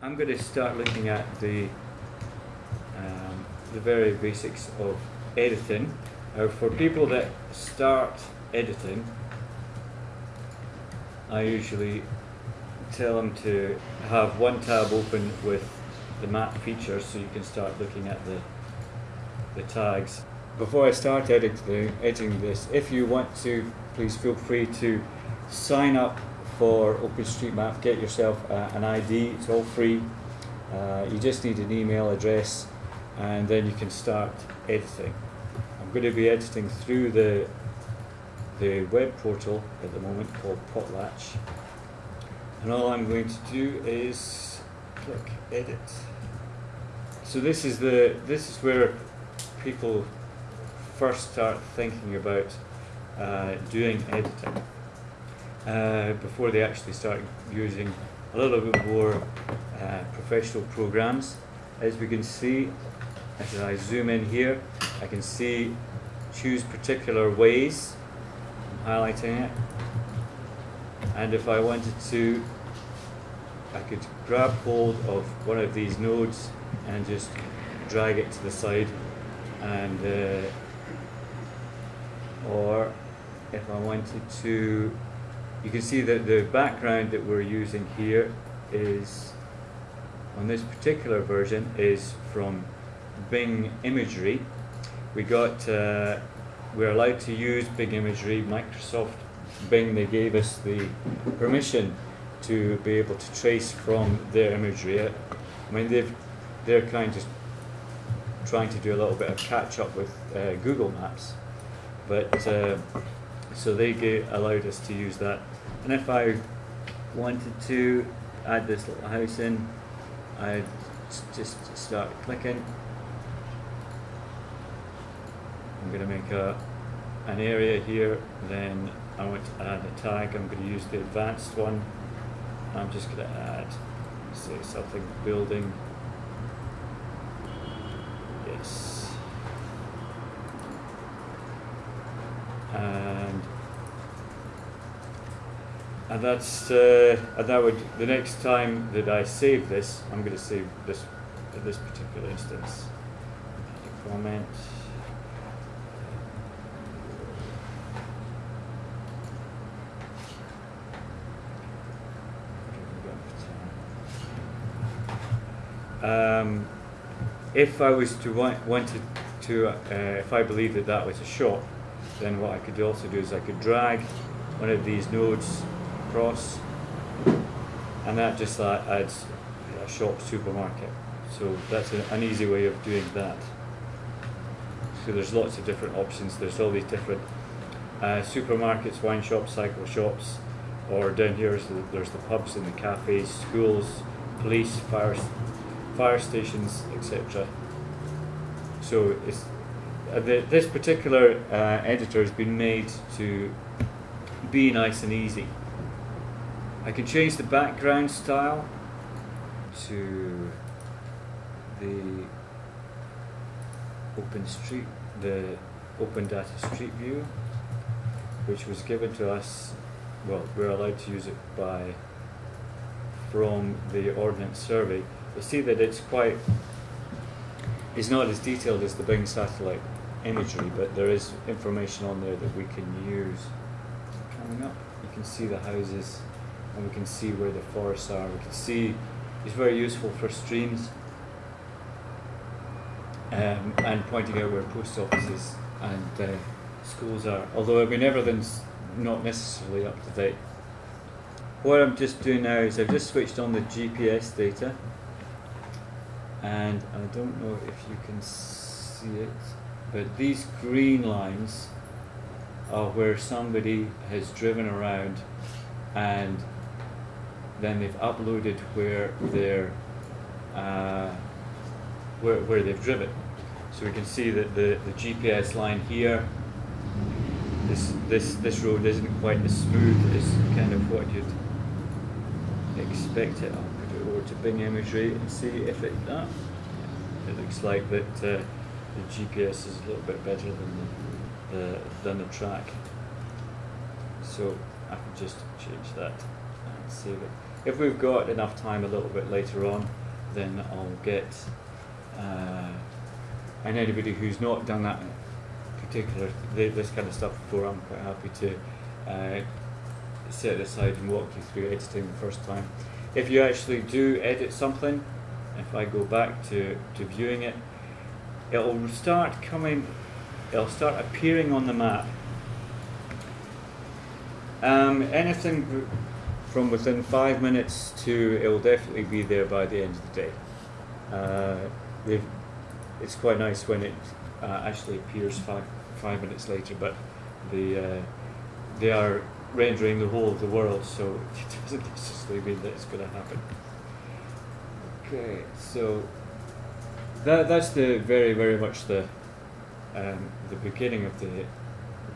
I'm going to start looking at the um, the very basics of editing. Now, for people that start editing, I usually tell them to have one tab open with the map features so you can start looking at the the tags. Before I start editing, editing this, if you want to, please feel free to sign up for OpenStreetMap, get yourself uh, an ID, it's all free. Uh, you just need an email address and then you can start editing. I'm going to be editing through the the web portal at the moment called Potlatch and all I'm going to do is click edit. So this is the this is where people first start thinking about uh, doing editing uh, before they actually start using a little bit more uh, professional programs. As we can see, as I zoom in here, I can see choose particular ways. I'm highlighting it. And if I wanted to, I could grab hold of one of these nodes and just drag it to the side and uh, or if I wanted to you can see that the background that we're using here is on this particular version is from Bing imagery. We got uh, we're allowed to use Bing imagery. Microsoft Bing they gave us the permission to be able to trace from their imagery. I mean they've they're kind of trying to do a little bit of catch up with uh, Google Maps. But uh, so they get, allowed us to use that. And if I wanted to add this little house in I'd just start clicking. I'm going to make a an area here then I want to add a tag. I'm going to use the advanced one. I'm just going to add say something building. Yes. And and that's uh, and that would the next time that I save this I'm going to save this this particular instance. Comment. Um, if I was to want, wanted to, uh, if I believe that that was a shot, then what I could also do is I could drag one of these nodes across, and that just uh, adds a shop supermarket. So that's a, an easy way of doing that. So there's lots of different options. There's all these different uh, supermarkets, wine shops, cycle shops, or down here the, there's the pubs and the cafes, schools, police, fire, fire stations, etc. So it's, uh, the, this particular uh, editor has been made to be nice and easy. I can change the background style to the Open Street, the Open Data Street View, which was given to us. Well, we're allowed to use it by from the Ordnance Survey. You see that it's quite. It's not as detailed as the Bing satellite imagery, but there is information on there that we can use. Coming up, you can see the houses and we can see where the forests are. We can see it's very useful for streams um, and pointing out where post offices and uh, schools are. Although I mean everything's not necessarily up to date. What I'm just doing now is I've just switched on the GPS data and I don't know if you can see it but these green lines are where somebody has driven around and then they've uploaded where they're uh, where, where they've driven. So we can see that the, the GPS line here, this this this road isn't quite as smooth as kind of what you'd expect it. I'll put it over to Bing imagery and see if it uh, it looks like that uh, the GPS is a little bit better than the, the than the track. So I can just change that and save it. If we've got enough time a little bit later on, then I'll get, uh, and anybody who's not done that particular, this kind of stuff before, I'm quite happy to uh, set aside and walk you through editing the first time. If you actually do edit something, if I go back to, to viewing it, it'll start coming, it'll start appearing on the map. Um, anything from within five minutes to it will definitely be there by the end of the day. Uh, it's quite nice when it uh, actually appears five five minutes later, but the uh, they are rendering the whole of the world, so it doesn't necessarily mean that it's going to happen. Okay, so that that's the very very much the um, the beginning of the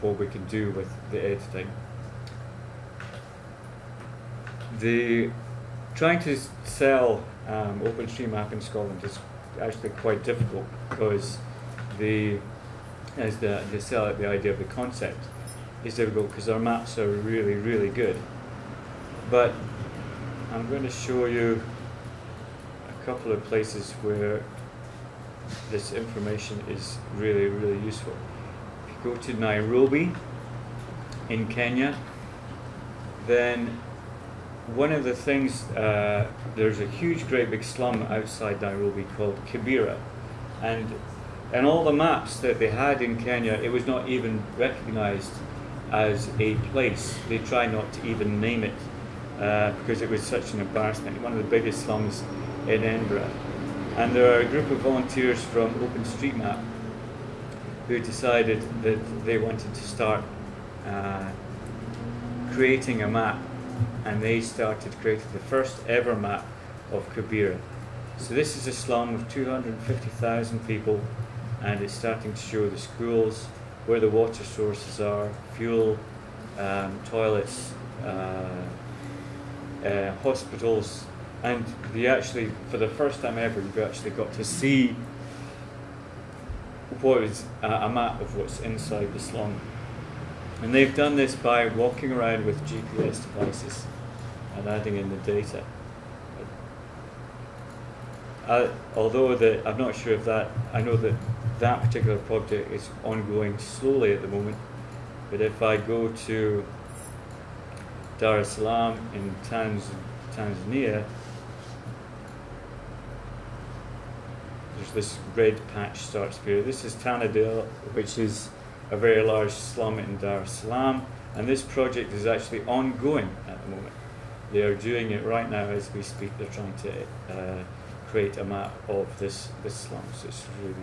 what we can do with the editing. The trying to sell um, OpenStreetMap in Scotland is actually quite difficult because the as the, they sell it the idea of the concept is difficult because our maps are really, really good. But I'm going to show you a couple of places where this information is really, really useful. If you go to Nairobi in Kenya, then one of the things, uh, there's a huge, great big slum outside Nairobi called Kibera. And and all the maps that they had in Kenya, it was not even recognized as a place. They try not to even name it uh, because it was such an embarrassment. One of the biggest slums in Edinburgh. And there are a group of volunteers from OpenStreetMap who decided that they wanted to start uh, creating a map. And they started creating the first ever map of Kibera. So this is a slum of 250,000 people and it's starting to show the schools, where the water sources are, fuel, um, toilets, uh, uh, hospitals, and we actually, for the first time ever, you've actually got to see what is a map of what's inside the slum. And they've done this by walking around with GPS devices and adding in the data. Uh, although the, I'm not sure if that, I know that that particular project is ongoing slowly at the moment. But if I go to Dar es Salaam in Tanz Tanzania, there's this red patch starts here. This is Tandale, which is a very large slum in Dar es Salaam, and this project is actually ongoing at the moment. They are doing it right now as we speak. They're trying to uh, create a map of this this slum. So it's really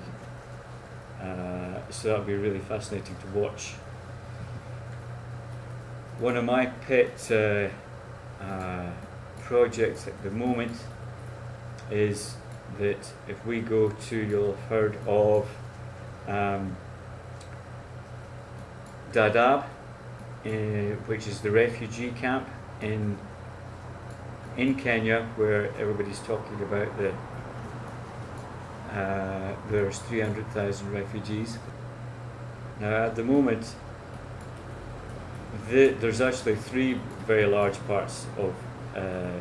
uh, so that'll be really fascinating to watch. One of my pet uh, uh, projects at the moment is that if we go to, you'll have heard of um, Dadaab, uh, which is the refugee camp in in Kenya, where everybody's talking about the uh, there's 300,000 refugees. Now, at the moment, the, there's actually three very large parts of uh,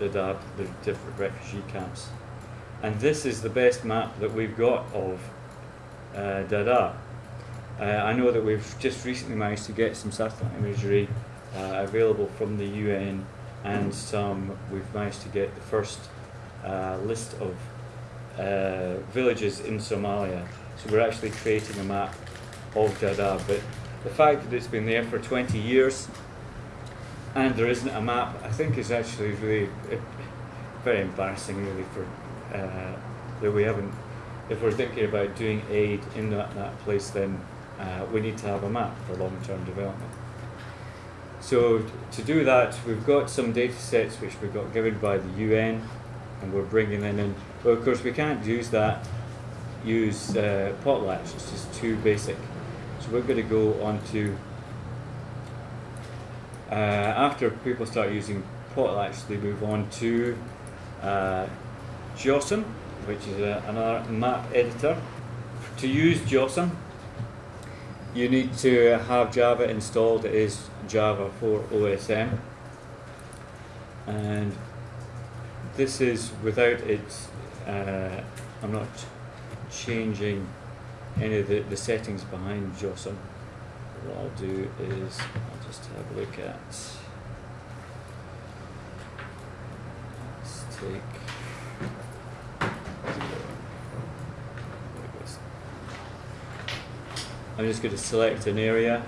Dadaab, the different refugee camps. And this is the best map that we've got of uh, Dadaab. Uh, I know that we've just recently managed to get some satellite imagery uh, available from the UN and some, we've managed to get the first uh, list of uh, villages in Somalia. So we're actually creating a map of Dadaab. But the fact that it's been there for 20 years and there isn't a map, I think is actually really uh, very embarrassing, really, for uh, that we haven't. If we're thinking about doing aid in that, that place, then uh, we need to have a map for long-term development. So to do that, we've got some data sets which we got given by the UN, and we're bringing them in but of course we can't use that, use uh, potlatch, it's just too basic. So we're going to go on to, uh, after people start using potlatch, they move on to uh, JOSM, which is a, another map editor. To use JOSM, you need to have Java installed, it is Java for OSM. and this is without it. Uh, I'm not changing any of the, the settings behind JOSM. What I'll do is I'll just have a look at. Let's take. I'm just going to select an area.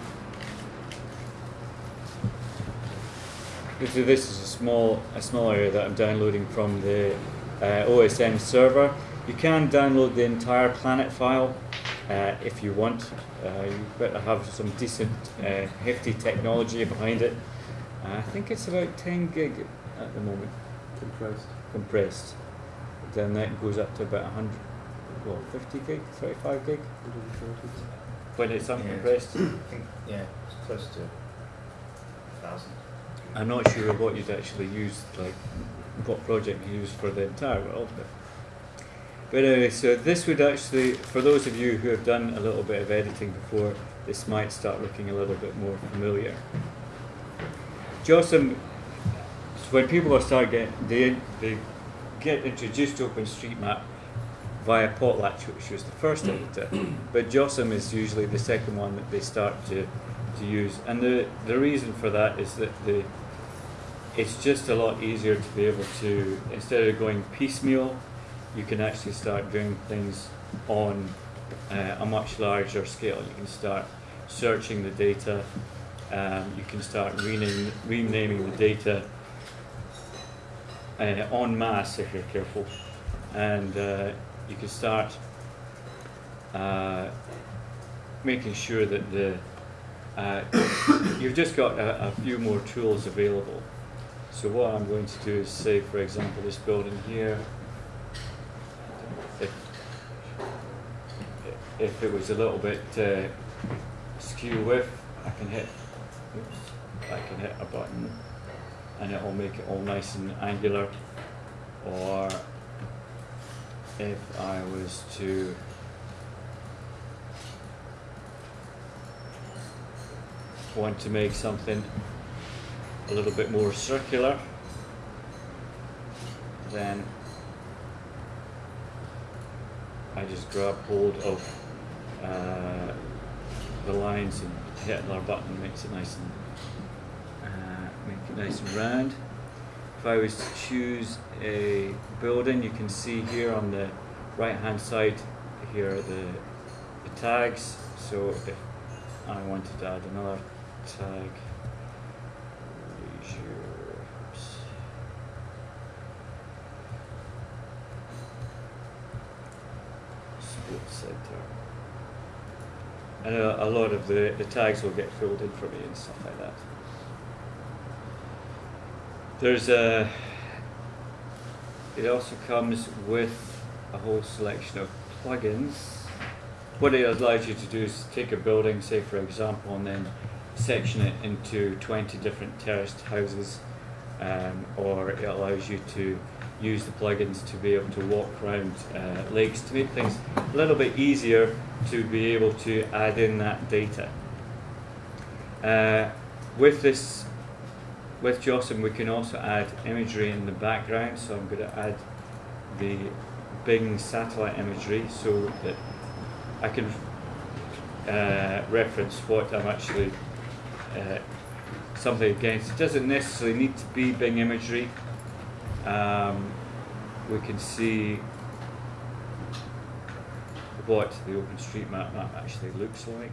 This is a small, a small area that I'm downloading from the uh, OSM server. You can download the entire planet file uh, if you want. Uh, you better have some decent, uh, hefty technology behind it. Uh, I think it's about 10 gig at the moment. Compressed. Compressed. Then that goes up to about 100, well, 50 gig, 35 gig when it's uncompressed. Yeah, I think, yeah, it's close to a thousand. I'm not sure what you'd actually use, like what project you use for the entire world. But, but anyway, so this would actually, for those of you who have done a little bit of editing before, this might start looking a little bit more familiar. JOSM, so when people start getting, they, they get introduced to OpenStreetMap via Potlatch, which was the first editor, but JOSM is usually the second one that they start to, to use. And the, the reason for that is that the it's just a lot easier to be able to, instead of going piecemeal, you can actually start doing things on uh, a much larger scale. You can start searching the data, um, you can start renaming, renaming the data uh, en masse if you're careful, and uh, you can start uh, making sure that the uh, you've just got a, a few more tools available. So what I'm going to do is say, for example, this building here, if, if it was a little bit uh, skew I can hit, oops, I can hit a button and it will make it all nice and angular. Or if I was to want to make something a little bit more circular then I just grab hold of uh, the lines and hit another button makes it nice and uh, make it nice and round if I was to choose a building you can see here on the right hand side here are the, the tags so if I wanted to add another tag Sports center. And a, a, lot of the, the tags will get filled in for me and stuff like that. There's a, it also comes with a whole selection of plugins. What it allows you to do is take a building, say for example, and then section it into 20 different terraced houses, um, or it allows you to use the plugins to be able to walk around uh, lakes to make things a little bit easier to be able to add in that data. Uh, with this, with JOSM we can also add imagery in the background so I'm going to add the Bing satellite imagery so that I can uh, reference what I'm actually uh, something against. It doesn't necessarily need to be Bing imagery um, we can see what the OpenStreetMap map actually looks like.